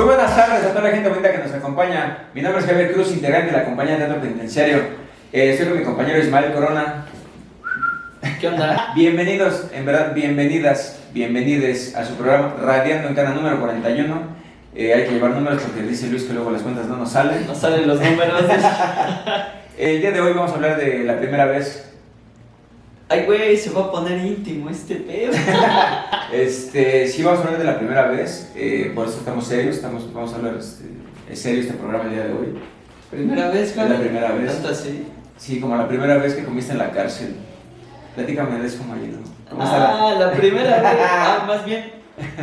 Muy buenas tardes a toda la gente bonita que nos acompaña. Mi nombre es Javier Cruz, integrante de la compañía de teatro penitenciario. Eh, estoy con mi compañero Ismael Corona. ¿Qué onda? Bienvenidos, en verdad, bienvenidas, bienvenides a su programa Radiando en Cana número 41. Eh, hay que llevar números porque dice Luis que luego las cuentas no nos salen. No salen los números. El día de hoy vamos a hablar de la primera vez. Ay, güey, se va a poner íntimo este pedo. Este, sí, vamos a hablar de la primera vez, eh, por eso estamos serios, estamos, vamos a hablar, este, es serio este programa el día de hoy. ¿Primera vez, Es Javi? la primera vez. ¿Tanto así? Sí, como la primera vez que comiste en la cárcel. Platícame de eso, ¿no? ¿Cómo está la- Ah, la primera vez. Ah, más bien,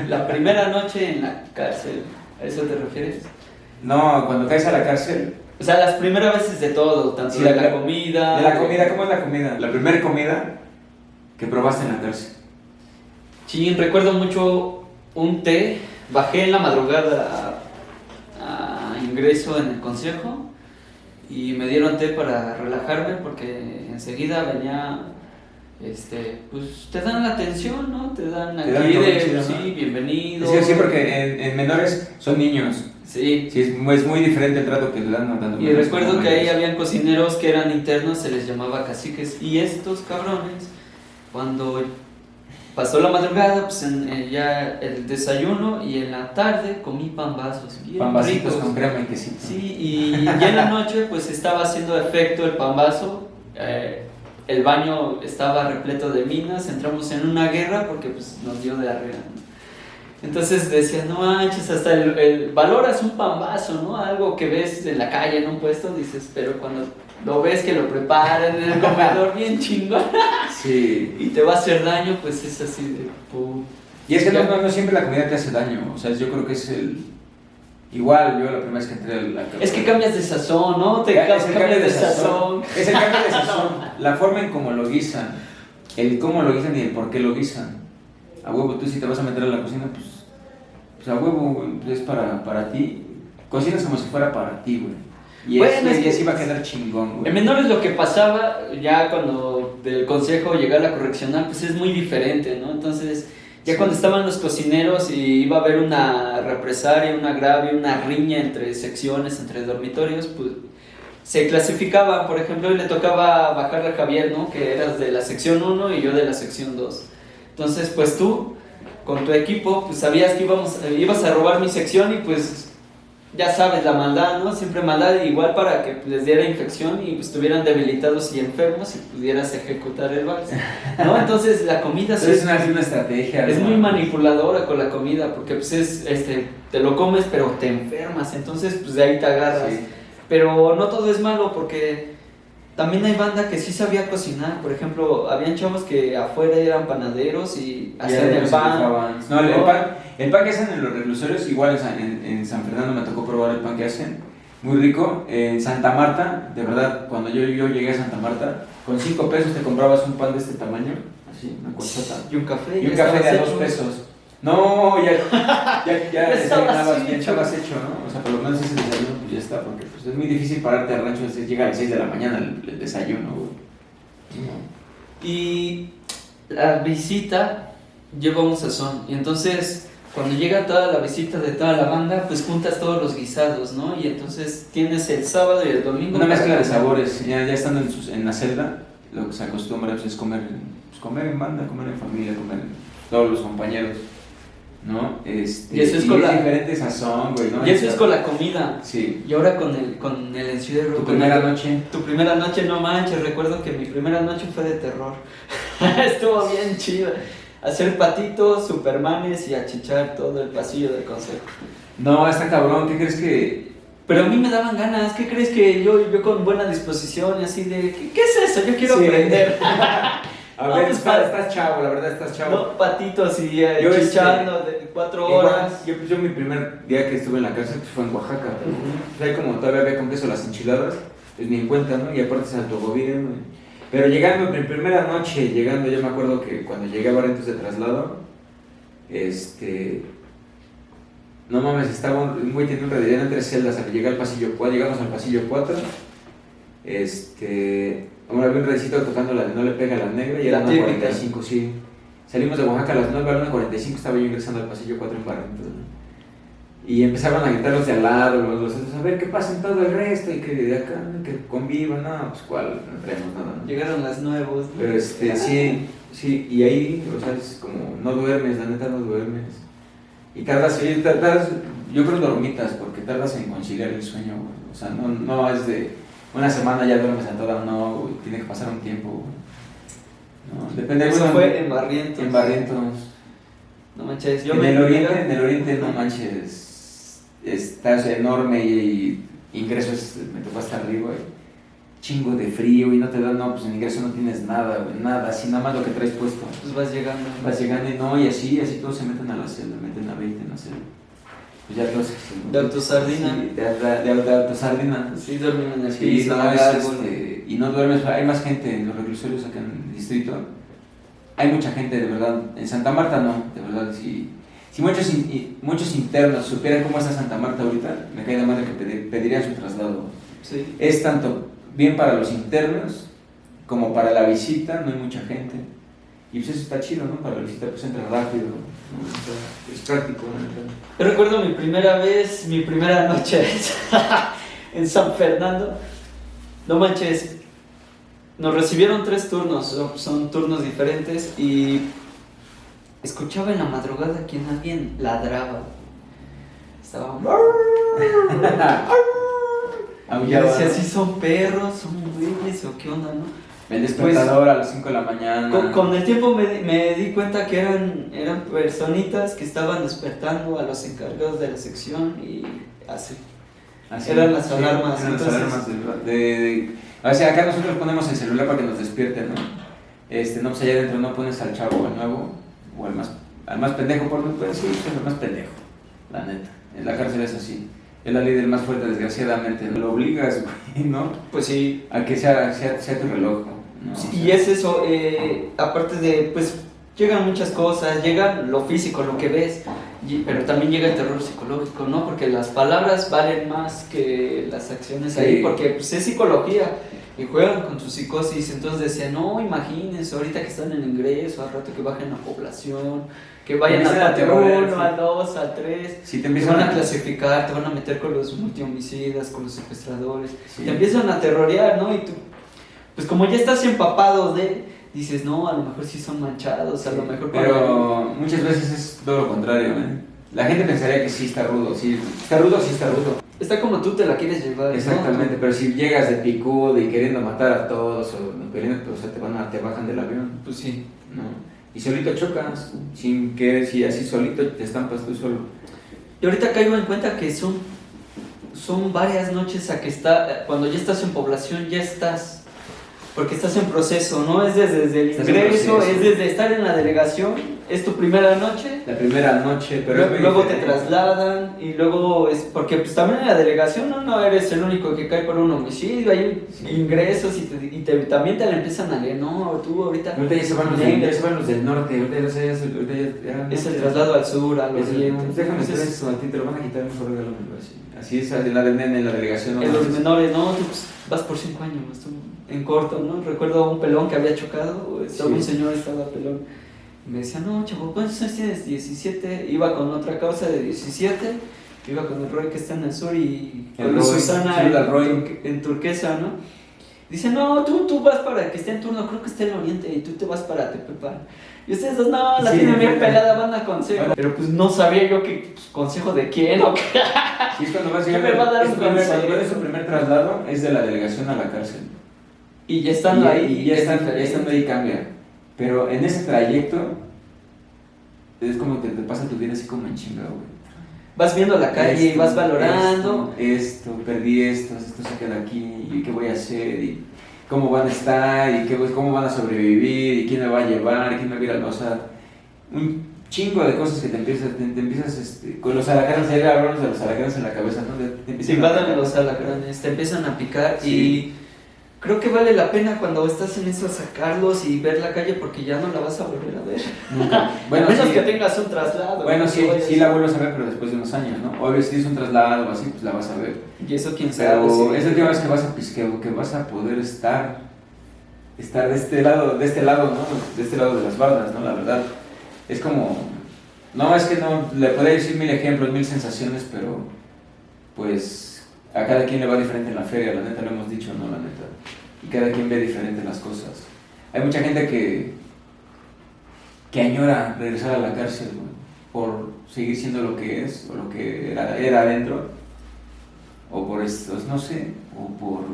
la primera noche en la cárcel. ¿A eso te refieres? No, cuando caes a la cárcel, O sea, las primeras veces de todo, tanto Sí, de la- la comida. de la comida, ¿cómo es la comida? La primera comida que probaste en la cárcel. Sí, recuerdo mucho un té. Bajé en la madrugada a, a ingreso en el consejo y me dieron té para relajarme porque enseguida venía, este, pues te dan la atención, ¿no? Te dan Te aquí dan de, chido, ¿no? sí, bienvenido. Es que sí, porque en, en menores son niños. Sí. Sí, es muy, es muy diferente el trato que le dan tanto Y recuerdo que ahí habían cocineros que eran internos, se les llamaba caciques. Y estos cabrones, cuando pasó la madrugada, pues en, en ya el desayuno y en la tarde comí pambazos. Ricos. con crema y quesito. Sí, y ya en la noche pues estaba haciendo efecto el pambazo. eh, el baño estaba repleto de minas, entramos en una guerra porque pues nos dio diarrea. ¿no? Entonces decía, no manches, hasta el, el- valoras un pambazo, ¿no? Algo que ves en la calle, en un puesto, dices, pero cuando lo ves que lo preparan en el comedor bien chingón Sí. y te va a hacer daño, pues es así de... pu- Y es que no, no, no siempre la comida te hace daño. O sea, yo creo que es el. Igual, yo la primera vez que entré a la. Es que cambias de sazón, ¿no? Te es el cambias cambio de sazón. Es el cambio de sazón. La forma en cómo lo guisan. El cómo lo guisan y el por qué lo guisan. A huevo, tú si te vas a meter a la cocina, pues. Pues a huevo, güey, es para, para ti. Cocinas como si fuera para ti, güey. Y, Bueno, es, y así va a quedar chingón, güey. En menores lo que pasaba ya cuando del consejo llegaba a la correccional, pues es muy diferente, ¿no? Entonces, ya Sí. cuando estaban los cocineros y iba a haber una represalia, un agravio, una riña entre secciones, entre dormitorios, pues se clasificaban, por ejemplo, y le tocaba bajarle a Javier, ¿no? Que eras de la sección 1 y yo de la sección 2. Entonces, pues tú, con tu equipo, pues sabías que íbamos, ibas a robar mi sección y pues ya sabes, la maldad, ¿no? Siempre maldad igual para que les diera infección y pues, estuvieran debilitados y enfermos y pudieras ejecutar el vals, ¿no? Entonces la comida es una, es una estrategia. es ¿no? muy manipuladora con la comida porque pues es, este, te lo comes pero te enfermas, entonces pues de ahí te agarras. Sí. Pero no todo es malo porque también hay banda que sí sabía cocinar. Por ejemplo, habían chavos que afuera eran panaderos y hacían el pan. No, el, pan, el pan que hacen en los reclusorios, igual en San, en, en San Fernando me tocó probar el pan que hacen. Muy rico. En Santa Marta, de verdad, cuando yo, yo llegué a Santa Marta, con 5 pesos te comprabas un pan de este tamaño, así, una colchota. Y un café. Y un café de a estabas 2 hecho. pesos. No, ya, ya, ya, Ya desayunabas bien, hecho. estabas hecho, ¿no? O sea, por lo menos ese desayuno, pues ya está, porque pues, es muy difícil pararte al rancho, es- llega a las 6 de la mañana el, el desayuno, güey. Y la visita lleva un sazón. Y entonces, cuando llega toda la visita de toda la banda, pues juntas todos los guisados, ¿no? Y entonces tienes el sábado y el domingo. Una mezcla de sabores, ya, ya estando en, sus- en la celda, lo que se acostumbra pues, es comer, pues, comer en banda, comer en familia, comer en todos los compañeros, ¿no? Este, Y eso es con la- diferente sazón, güey, ¿no? Y eso es con la comida. Sí. Y ahora con el, con el encierro. Tu con primera noche. Tu primera noche, no manches, recuerdo que mi primera noche fue de terror. Estuvo bien chido. Hacer patitos, supermanes y achichar todo el pasillo del consejo. No, está cabrón, ¿qué crees que...? Pero a mí me daban ganas, ¿qué crees que yo, yo con buena disposición y así de, ¿qué, qué es eso? Yo quiero Sí. aprender. A ver, pues, estás, estás chavo, la verdad estás chavo. No, patitos y eh, Yo, este, chichando de cuatro Igual, horas. Yo, pues, yo mi primer día que estuve en la cárcel pues, fue en Oaxaca. O sea, como todavía había con queso las enchiladas, pues ni en cuenta, ¿no? Y aparte es autogobierno. Pero llegando, mi primera noche llegando, yo me acuerdo que cuando llegué a Barrientos de traslado, este... No mames, estaba un güey tenía un rededero entre celdas, al llegar al pasillo 4, llegamos al pasillo 4, este... Ahora había un redecito tocando la de No le pega a la negra y La era típica. 45, sí. Salimos de Oaxaca a las 9, a las 45 estaba yo ingresando al pasillo 4 en. Y empezaron a gritar los de al lado, los, otros, a ver qué pasa en todo el resto y que de acá, que convivan, no, pues cuál, no traemos nada. ¿no? Llegaron las nuevos. ¿no? Pero este, sí, sí, y ahí, o sea, es como, no duermes, la neta no duermes. Y tardas, tardas, yo creo dormitas, porque tardas en conciliar el sueño. O sea, no, no es de una semana ya duermes a toda, no, güey, tiene que pasar un tiempo, güey. No, depende Eso fue en Barrientos. en Barrientos. No manches, yo en me el oriente, en el oriente no manches, estás enorme y, y ingresos, me tocó hasta arriba, güey. Chingo de frío y no te dan, no, pues en ingreso no tienes nada, güey, nada, así nada más lo que traes puesto. Pues vas llegando. Vas llegando y no, y así, así todos se meten a la celda, meten a 20 en la celda. Pues ya todos. De autosardina. Sí, de, de, de, de autosardina. Sí, duermen en el Sí, piso, no, la es, este, y no duermes, hay más gente en los reclusorios acá en el distrito. Hay mucha gente, de verdad. En Santa Marta no, de verdad. Si, si muchos, in- muchos internos supieran cómo está Santa Marta ahorita, me cae de madre que pedi- pedirían su traslado. Sí. Es tanto bien para los internos como para la visita, no hay mucha gente. Y pues eso está chido, ¿no? Para la visita pues entra rápido, es práctico, ¿no? Yo recuerdo mi primera vez, mi primera noche en San Fernando. No manches, nos recibieron tres turnos, son- son turnos diferentes y escuchaba en la madrugada que alguien ladraba. Estaba... Y decía, ¿no? ¿sí son perros, son güeyes o qué onda, no? El despertador a las 5 de la mañana. Con, con el tiempo me, di- me di cuenta que eran, eran personitas que estaban despertando a los encargados de la sección y así. Así, Eran las alarmas, Eran las entonces- alarmas de, de- de- O sea, acá nosotros ponemos el celular para que nos despierten, ¿no? Este, no, pues allá adentro no pones al chavo, al nuevo, o al más, al más pendejo, por pues sí, pues el más pendejo, la neta. En la cárcel es así. Es la ley del más fuerte, desgraciadamente. Lo obligas, güey, ¿no? Pues sí. A que sea, sea, sea tu reloj. Sí, y es eso, eh, aparte de, pues llegan muchas cosas, llega lo físico, lo que ves, y- pero también llega el terror psicológico, ¿no? Porque las palabras valen más que las acciones Sí. ahí, porque pues, es psicología y juegan con tu psicosis. Entonces decían, no, imagínense, ahorita que están en ingreso, al rato que bajen la población, que vayan a aterrorizar, 1, sí. al 2, al 3. Si te Te empiezan van a clasificar, te van a meter con los multihomicidas, con los secuestradores. Sí. Te empiezan a terrorear, ¿no? Y tú, pues como ya estás empapado de, dices, no, a lo mejor sí son manchados, a lo mejor para- Pero muchas veces es todo lo contrario, ¿eh? La gente pensaría que sí está rudo, sí, está rudo, sí está rudo. Está como tú te la quieres llevar. ¿no? Exactamente, pero si llegas de picudo y queriendo matar a todos, o, no, queriendo, pues, o sea, te, van a, te bajan del avión, Pues sí. ¿no? Y solito chocas, sin que, si así solito te estampas tú solo. Y ahorita caigo en cuenta que son, son varias noches a que está, cuando ya estás en población, ya estás, porque estás en proceso, ¿no? Es desde, desde el ingreso, es desde estar en la delegación, es tu primera noche, La primera noche, pero es luego, muy luego te trasladan y luego es, porque pues también en la delegación no, no eres el único que cae por un homicidio, hay Sí. ingresos y, te, y te- también te la empiezan a leer, no, tú ahorita... Ahorita ya se van los, Venga. ya van los del norte, ahorita ya, se- ya, ahorita ya, ya- Es el traslado al sur, Es el- oriente. pues déjame hacer eso, a ti te lo van a quitar mejor regálamelo así. Así es en la del en la delegación. no En los menores, no, tú pues, vas por cinco años, tú en corto, ¿no? Recuerdo a un pelón que había chocado, estaba Sí. un señor, estaba pelón, me decía, no, chavo, ¿cuántos años tienes? 17, iba con otra causa de 17, iba con el Roy que está en el sur y El con Roy, Susana al Roy. Turque- en turquesa, ¿no? Dice, no, tú, tú vas para que esté en turno, creo que está en oriente, y tú te vas para Tepepan. Y ustedes dos, no, la Sí, tienen bien sí. pelada, van a consejo. Pero pues no sabía yo que pues, consejo de quién o qué. Y es cuando vas ¿Qué me va a dar es un consejo? Es su primer traslado, es de la delegación a la cárcel. Y ya estando y, ahí, y ya, es estando, ya estando ahí cambia. Pero en ese trayecto, es como que te pasa tu vida así como en chinga, güey. Vas viendo la calle y vas valorando. Esto, esto, perdí esto, esto se queda aquí, y qué voy a hacer, y cómo van a estar, y qué, cómo van a sobrevivir, y quién me va a llevar, y quién me va a ir a... O sea, un chingo de cosas que te empiezas, te, te empiezas este, con los alacranes, ya hablamos de los alacranes en la cabeza, ¿no? Te, te empiezan a invaden atacar. los alacranes, te empiezan a picar Sí. y creo que vale la pena cuando estás en eso sacarlos y ver la calle porque ya no la vas a volver a ver. Nunca. Bueno, a menos sí, que tengas un traslado. bueno, ¿no? sí, sí la vuelves a ver, pero después de unos años, ¿no? Obvio, si tienes un traslado o así, pues la vas a ver. Y eso quién sabe. Pero es la última vez que vas a pues, que, que vas a poder estar estar de este lado, de este lado, ¿no? De este lado de las bardas, ¿no? La verdad. Es como No, es que no, le podría decir mil ejemplos, mil sensaciones, pero pues a cada quien le va diferente en la feria, la neta lo hemos dicho, no, la neta. Y cada quien ve diferente las cosas. Hay mucha gente que, que añora regresar a la cárcel, güey, por seguir siendo lo que es, o lo que era, era adentro, o por estos, no sé, o por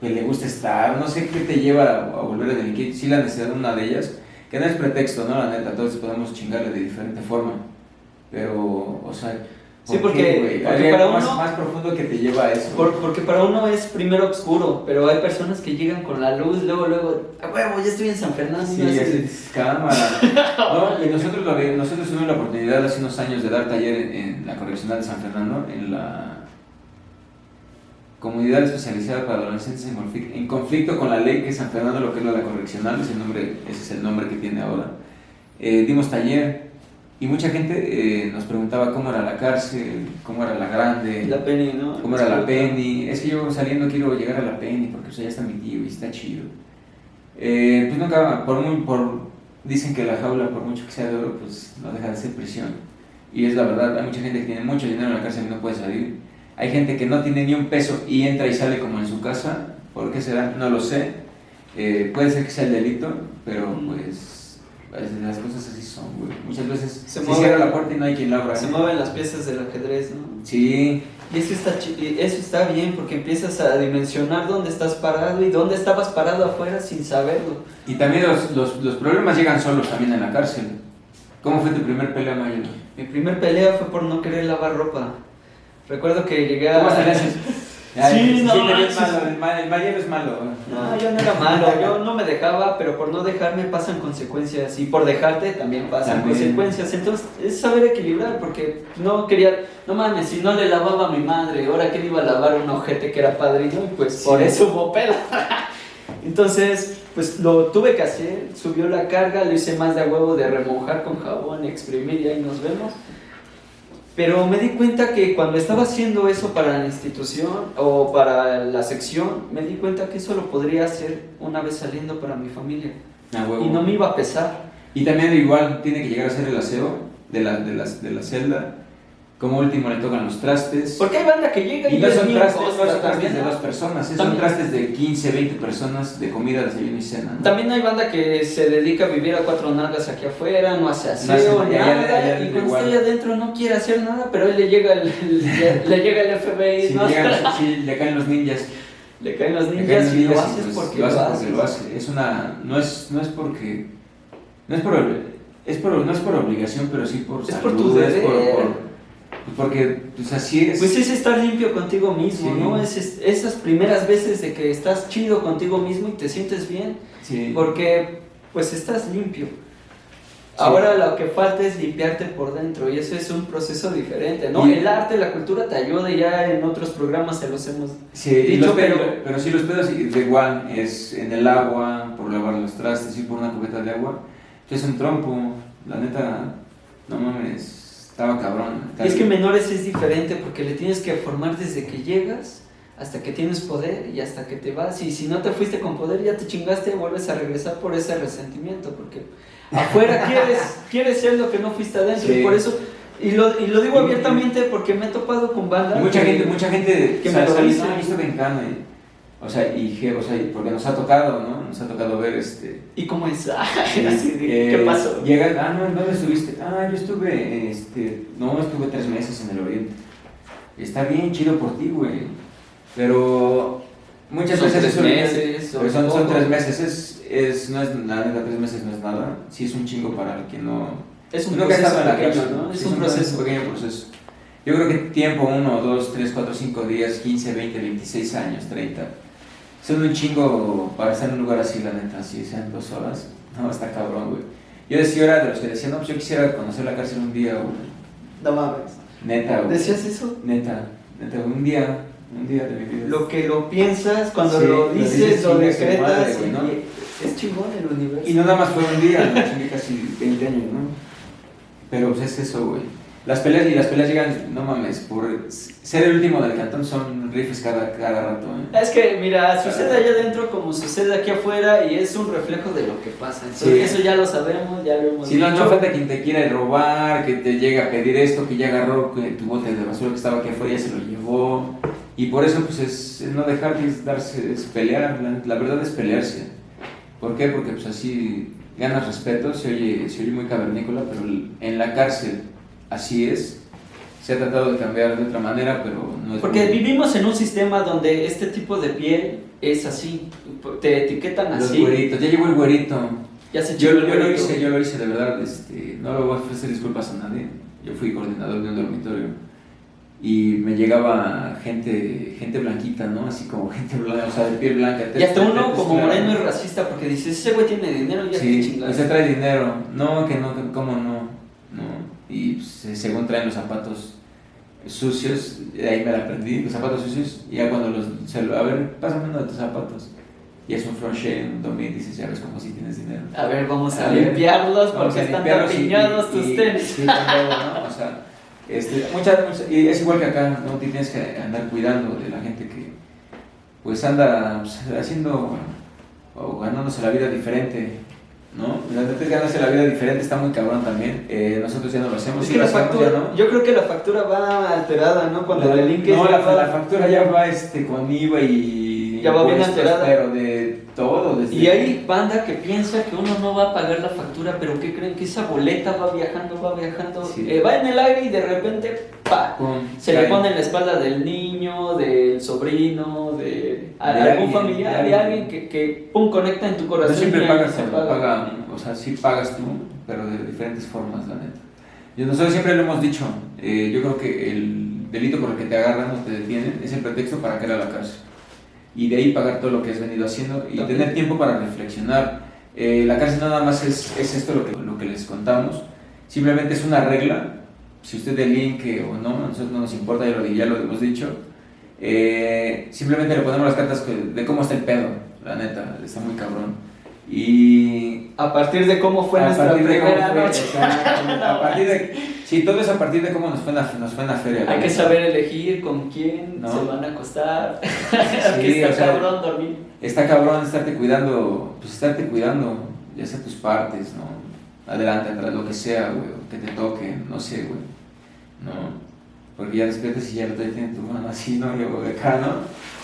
que le gusta estar, no sé qué te lleva a volver a delinquir, sí la necesidad de una de ellas, que no es pretexto, ¿no? La neta, todos podemos chingarle de diferente forma, pero, o sea, Sí, ¿por porque- porque para más, uno- más profundo que te lleva a eso. Por- porque para uno es primero oscuro, pero hay personas que llegan con la luz, luego, luego, a huevo, ya estoy en San Fernando. Sí, así es, cámara. No, y nosotros, nosotros tuvimos la oportunidad hace unos años de dar taller en, en la correccional de San Fernando, en la comunidad especializada para adolescentes en conflicto, con la ley que es San Fernando, lo que es la correccional, ese, nombre, ese es el nombre que tiene ahora. Eh, dimos taller y mucha gente eh, nos preguntaba cómo era la cárcel, cómo era la grande. La Penny, ¿no? ¿Cómo era la Penny? Es que yo saliendo quiero llegar a la Penny porque pues, allá está mi tío y está chido. Eh, pues nunca, por muy, por, dicen que la jaula, por mucho que sea de oro, pues no deja de ser prisión. Y es la verdad, hay mucha gente que tiene mucho dinero en la cárcel y no puede salir. Hay gente que no tiene ni un peso y entra y sale como en su casa. ¿Por qué será? No lo sé. Eh, puede ser que sea el delito, pero pues las cosas así son, güey. Muchas veces Se cierra la puerta y no hay quien la abra. Se ¿eh? mueven las piezas del ajedrez, ¿no? Sí, Y eso está, eso está bien porque empiezas a dimensionar dónde estás parado y dónde estabas parado afuera sin saberlo. Y también los, los, los problemas llegan solos también en la cárcel. ¿Cómo fue tu primer pelea, Mayo? Mi primer pelea fue por no querer lavar ropa. Recuerdo que llegué a... Sí, no manches. malo, el, ma- el es malo. No, yo no era malo, yo no me dejaba, pero por no dejarme pasan consecuencias y por dejarte también pasan También. consecuencias. Entonces es saber equilibrar porque no quería, no mames, si no le lavaba a mi madre, ahora que le iba a lavar un ojete que era padrino y pues Sí. por eso hubo pela. Entonces, pues lo tuve que hacer, subió la carga, lo hice más de a huevo de remojar con jabón, exprimir y ahí nos vemos. Pero me di cuenta que cuando estaba haciendo eso para la institución o para la sección, me di cuenta que eso lo podría hacer una vez saliendo para mi familia. Ah. Y no me iba a pesar. Y también igual tiene que llegar a ser el aseo de la, de las, de la celda. Como último le tocan los trastes. Porque hay banda que llega y, Y no son trastes, no costra son trastes de ¿no? dos personas, eh, son trastes de 15, 20 personas de comida, desayuno y cena. ¿no? También hay banda que se dedica a vivir a cuatro nalgas aquí afuera, no hace aseo, hace- nada, allá- allá y cuando está allá adentro no quiere hacer nada, pero él le llega el, le, le llega el FBI, Si ¿no? llegan- si le caen los ninjas. le caen los caen ninjas y lo haces porque lo lo hace haces. porque lo hace. Es una, no es, no es porque, no es por, es por, no es por obligación, pero sí por Es salud, por tu es por, deber. por- porque pues así es. Pues es estar limpio contigo mismo, Sí. ¿no? Es, es- esas primeras veces de que estás chido contigo mismo y te sientes bien, Sí. porque pues estás limpio. Ahora lo que falta es limpiarte por dentro y eso es un proceso diferente, ¿no? Y- El arte, la cultura te ayuda y ya en otros programas se los hemos... Sí, Dicho, los pedos, pero- pero sí los pedos de igual es en el agua, por lavar los trastes y por una cubeta de agua. Es un trompo, la neta, no mames, estaba cabrón. Es que menores es diferente porque le tienes que formar desde que llegas hasta que tienes poder y hasta que te vas. Y si no te fuiste con poder, ya te chingaste y vuelves a regresar por ese resentimiento. Porque afuera quieres, quieres ser lo que no fuiste adentro. Sí. Y por eso, y lo, y lo digo abiertamente porque me he topado con bandas. Mucha que- gente, mucha gente que o sea, me lo sale, dicen. "No, yo estuve en Cana", y- o sea, y, o sea, porque nos ha tocado, ¿no? Nos ha tocado ver este. ¿Y cómo es? Así ¿Qué pasó? Llegas, ah, no, ¿en ¿dónde estuviste? Ah, yo estuve, este, no, estuve tres meses en el Oriente. Está bien, chido por ti, güey. Pero muchas Son veces tres meses, son, son poco. tres meses, es, es, no es nada, tres meses no es nada. Sí es un chingo para el que no, Es un proceso pequeño, ¿no? Es Sí, un proceso. pequeño proceso. Yo creo que tiempo, uno, dos, tres, cuatro, cinco días, 15, 20, 26 años, 30. Son un chingo para estar en un lugar así, la neta, así sean dos horas. No, está cabrón, güey. Yo decía, era de los que decían, no, pues yo quisiera conocer la cárcel un día, güey. No mames. Neta, güey. ¿Decías eso? Neta, neta, un día, un día de mi vida. Lo que lo piensas, cuando Sí, lo lo dices, dices, lo su decretas, madre, güey, ¿no? es chingón el universo. Y no nada más fue un día, ¿no? Casi 20 años, ¿no? Pero pues es eso, güey. Las peleas y las peleas llegan, no mames, por ser el último del cantón son rifles cada, cada rato. ¿eh? Es que, mira, sucede allá adentro como sucede aquí afuera y es un reflejo de lo que pasa. Entonces, eso ya lo sabemos, ya lo hemos Si no, no falta quien te quiera robar, que te llegue a pedir esto, que ya agarró tu bote de basura que estaba aquí afuera y ya se lo llevó. Y por eso, pues, es, no dejar de darse, es pelear. La, la, verdad es pelearse. ¿Por qué? Porque, pues, así ganas respeto. Se oye, se oye muy cavernícola, pero en la cárcel así es. Se ha tratado de cambiar de otra manera, pero no es Porque vivimos en un sistema donde este tipo de piel es así. Te etiquetan así. Los güeritos, ya llegó el güerito. Ya se yo, yo lo hice, yo lo hice de verdad. Este, no lo voy a ofrecer disculpas a nadie. Yo fui coordinador de un dormitorio y me llegaba gente gente blanquita, ¿no? Así como gente blanca, o sea, de piel blanca. Y hasta uno como moreno es racista porque dices, ese güey tiene dinero, ya sí, se trae dinero. No, que no, que cómo no y pues, según traen los zapatos sucios, ahí me la aprendí, los zapatos sucios, y ya cuando los, se a ver, pásame uno de tus zapatos. Y es un crochet, un domingo, dices, ya ves como si tienes dinero. A ver, vamos a, limpiarlos porque están tapiñados tus tenis. Sí, ¿no? O sea, este, muchas, y es igual que acá, ¿no? Tienes que andar cuidando de la gente que, pues, anda pues, haciendo o ganándose la vida diferente ¿no? La neta ganarse la vida diferente está muy cabrón también. Eh, nosotros ya no lo hacemos. la factura, ¿no? Yo creo que la factura va alterada, ¿no? Cuando la, el No, la, la, factura ya va este, con IVA y. Ya va bien alterada. Pero de todo. Desde y hay banda que piensa que uno no va a pagar la factura, pero ¿qué creen? Que esa boleta va viajando, va viajando, eh, va en el aire y de repente, ¡pa! se le pone en la espalda del niño, del sobrino, de, algún familiar, de alguien que, que, pum, conecta en tu corazón. No siempre pagas, paga. o sea, sí pagas tú, pero de diferentes formas, la neta. Y nosotros siempre lo hemos dicho, eh, yo creo que el delito por el que te agarran o te detienen es el pretexto para caer a la cárcel y de ahí pagar todo lo que has venido haciendo y tener tiempo para reflexionar. Eh, la cárcel nada más es, es esto lo que, lo que, les contamos, simplemente es una regla, si usted delinque o no, a nosotros no nos importa, ya lo, ya lo hemos dicho, eh, simplemente le ponemos las cartas de cómo está el pedo, la neta, está muy cabrón. Y a partir de cómo fue nuestra primera noche. a partir de Sí, todo es a partir de cómo nos fue en la, nos fue en la feria. Hay que saber elegir con quién se van a acostar. Sí, está cabrón dormir. Está cabrón estarte cuidando, pues estarte cuidando, ya sea tus partes, ¿no? Adelante, atrás, lo que sea, güey, que te toque, no sé, güey. No. Porque ya despiertas y ya lo tiene tu mano así, ¿no? Yo acá, ¿no?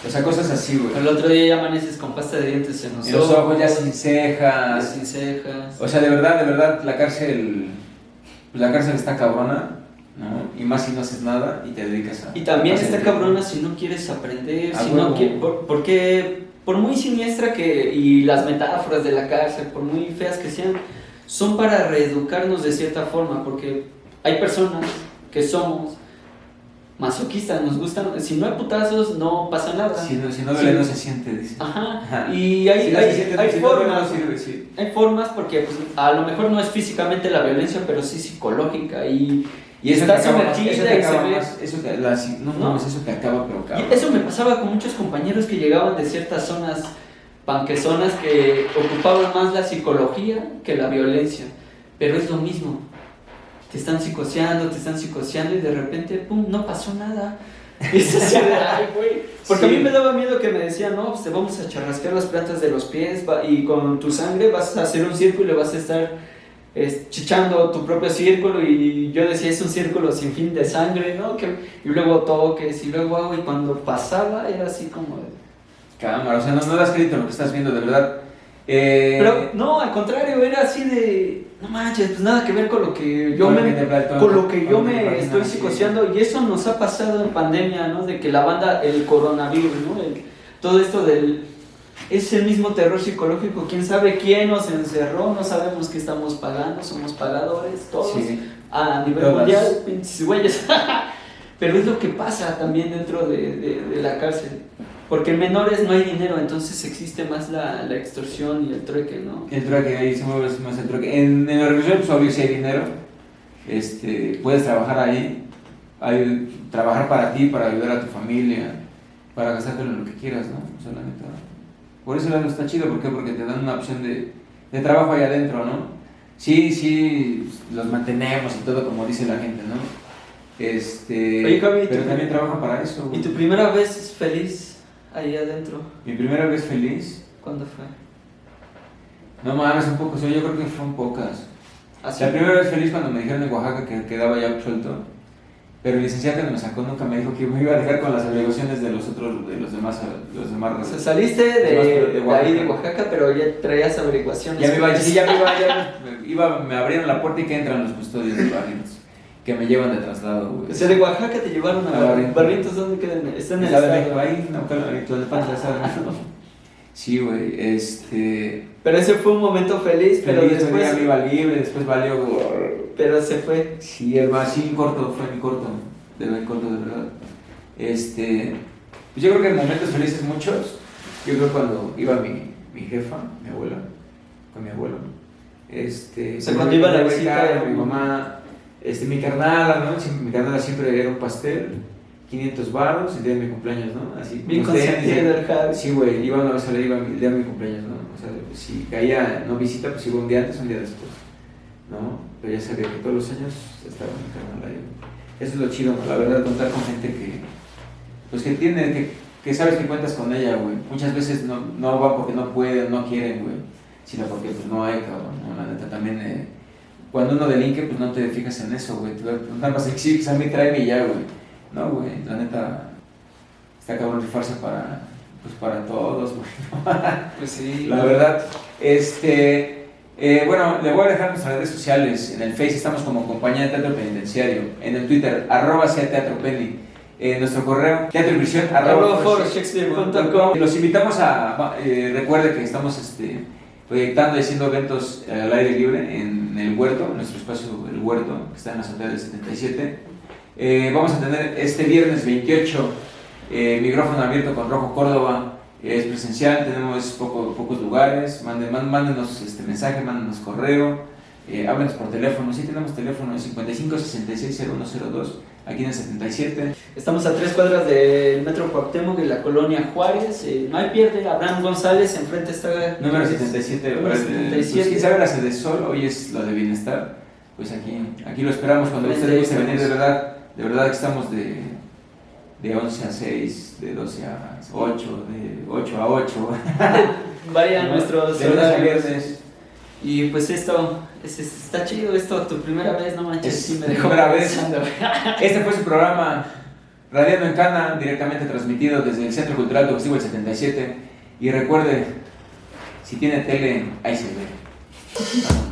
O sea, cosas así, güey. El otro día ya amaneces con pasta de dientes en los, en los ojos. ya sin cejas. sin cejas. O sea, de verdad, de verdad, la cárcel la cárcel está cabrona, ¿no? Y más si no haces nada y te dedicas a... Y también está cabrona si no quieres aprender, si no quieres, porque por muy siniestra que, y las metáforas de la cárcel, por muy feas que sean, son para reeducarnos de cierta forma, porque hay personas que somos masoquistas, nos gustan, si no hay putazos no pasa nada. Si no, si no duele no se siente, dice. Ajá. Y hay, hay, hay formas, hay formas porque pues, a lo mejor no es físicamente la violencia, pero sí psicológica y... Y eso está sumergida eso te acaba más, eso te, la, no, no, eso te acaba pero acaba. Y eso me pasaba con muchos compañeros que llegaban de ciertas zonas panquezonas que ocupaban más la psicología que la violencia, pero es lo mismo te están psicoseando, te están psicoseando y de repente, pum, no pasó nada. Y se ay, güey. Porque a mí me daba miedo que me decían, no, pues te vamos a charrasquear las plantas de los pies y con tu sangre vas a hacer un círculo y vas a estar chichando tu propio círculo y yo decía, es un círculo sin fin de sangre, ¿no? Que, y luego toques y luego hago y cuando pasaba era así como... Cámara, o sea, no, no das crédito lo que estás viendo, de verdad. Eh... Pero no, al contrario, era así de no manches, pues nada que ver con lo que yo me, con lo que yo me estoy psicoseando y eso nos ha pasado en pandemia, ¿no? De que la banda, el coronavirus, ¿no? todo esto del es el mismo terror psicológico, quién sabe quién nos encerró, no sabemos qué estamos pagando, somos pagadores, todos a nivel mundial, pinches güeyes. Pero es lo que pasa también dentro de, de la cárcel. Porque en menores no hay dinero, entonces existe más la, la extorsión y el trueque, ¿no? El trueque, ahí se mueve más el trueque. En, en la religión, pues obvio, si hay dinero, este, puedes trabajar ahí, hay, trabajar para ti, para ayudar a tu familia, para gastarte en lo que quieras, ¿no? O sea, la neta. Por eso lado está chido, ¿por qué? Porque te dan una opción de, de trabajo ahí adentro, ¿no? Sí, sí, los mantenemos y todo como dice la gente, ¿no? Este, Oye, Javi, pero ¿tú- también trabajan para eso. güey. ¿Y tu primera vez feliz ahí adentro? Mi primera vez feliz. ¿Cuándo fue? No mames, un poco, yo creo que fueron pocas. Así. La primera vez feliz cuando me dijeron en Oaxaca que quedaba ya absuelto. Pero el licenciado que me sacó nunca me dijo que me iba a dejar con las obligaciones de los otros, de los demás, los demás O sea, razas. saliste de, De de, Oaxaca. ahí de Oaxaca, pero ya traías averiguaciones. Ya me iba, sí, ya me iba, ya me, iba, me abrieron la puerta y que entran los custodios de Barrientos, que me llevan de traslado, güey. O sea, de Oaxaca te llevaron a A Barrientos. Barrientos. ¿Barrientos dónde quedan? Está en el estado. Ahí, no, estaba. Sí, güey, este... Pero ese fue un momento feliz, pero Feliz, después... me iba libre, después valió... Pero se fue. Sí, hermano, sí, corto, fue mi corto, de verdad, corto, de verdad. Este, pues yo creo que en momentos felices muchos, yo creo cuando iba mi, mi jefa, mi abuela, con mi abuelo, este, O sea, cuando iba a la visita de- mi mamá, este, mi carnala, ¿no? Siempre- mi carnala siempre era un pastel, 500 baros, el día de mi cumpleaños, ¿no? Así, Bien Javi. Sí, güey, iba una vez a la iba el día de mi cumpleaños, ¿no? O sea, si caía no visita, pues iba un día antes, un día después, ¿no? Pero ya sabía que todos los años estaba mi carnal ahí. Eso es lo chido, ¿no? la verdad, contar con gente que, pues que tiene, que, que sabes que cuentas con ella, güey. Muchas veces no, no va porque no pueden, no quieren, güey, sino porque pues no hay, cabrón, ¿no? La neta también, eh, cuando uno delinque, pues no te fijas en eso, güey. Nada más exiges a mí, tráeme y ya, güey. No, güey, la neta, está cabrón rifarse para, pues para todos, güey. Pues sí. La verdad, este, eh, bueno, le voy a dejar nuestras redes sociales. En el Face estamos como Compañía de Teatro Penitenciario. En el Twitter, arroba sea Teatro Penny. En nuestro correo, teatroinvisión, Arroba arroba. Los invitamos a, eh, recuerde que estamos este, proyectando y haciendo eventos al aire libre en el huerto, en nuestro espacio El Huerto, que está en la azotea del 77. Eh, vamos a tener este viernes 28 eh, micrófono abierto con Rojo Córdoba. Eh, es presencial, tenemos poco- pocos lugares. Mándenos este mensaje, mándenos correo, eh, háblenos por teléfono. Sí, tenemos teléfono, es 55 66 0102, aquí en el 77. Estamos a tres cuadras del Metro Cuauhtémoc y la colonia Juárez. Eh, no hay pierde, Abraham González, enfrente está... Número 77, Número eh, 77. Pues, quién sabe la sede Sol, hoy es la de bienestar. Pues aquí, aquí lo esperamos cuando usted guste venir, de verdad, de verdad que estamos de, de 11 a 6, de 12 a 8, de 8 a 8. Vayan ¿no? nuestros de lunes a viernes. Y pues esto, es- es- está chido esto, tu primera vez, no manches, Es sí me mi dejó primera vez. Este fue su programa Radiando en Cana, directamente transmitido desde el Centro Cultural Festivo el 77. Y recuerde, si tiene tele, ahí se ve.